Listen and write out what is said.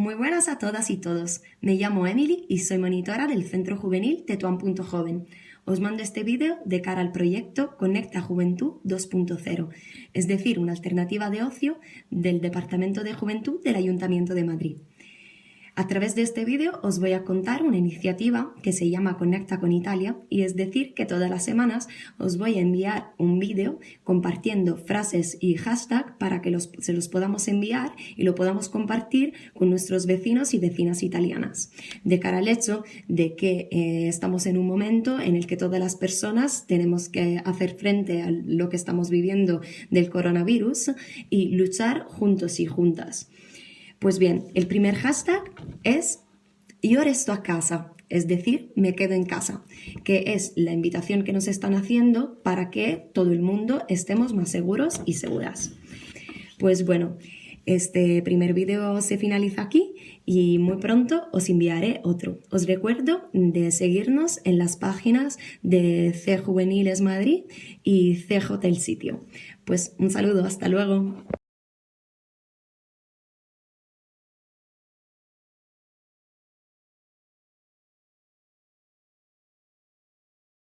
Muy buenas a todas y todos. Me llamo Emily y soy monitora del Centro Juvenil Tetuán.joven. Os mando este vídeo de cara al proyecto Conecta Juventud 2.0, es decir, una alternativa de ocio del Departamento de Juventud del Ayuntamiento de Madrid. A través de este vídeo os voy a contar una iniciativa que se llama Conecta con Italia y es decir que todas las semanas os voy a enviar un vídeo compartiendo frases y hashtag para que se los podamos enviar y lo podamos compartir con nuestros vecinos y vecinas italianas. De cara al hecho de que eh, estamos en un momento en el que todas las personas tenemos que hacer frente a lo que estamos viviendo del coronavirus y luchar juntos y juntas. Pues bien, el primer hashtag es yo resto a casa, es decir, me quedo en casa, que es la invitación que nos están haciendo para que todo el mundo estemos más seguros y seguras. Pues bueno, este primer vídeo se finaliza aquí y muy pronto os enviaré otro. Os recuerdo de seguirnos en las páginas de C Juveniles Madrid y CJ el sitio. Pues un saludo, hasta luego.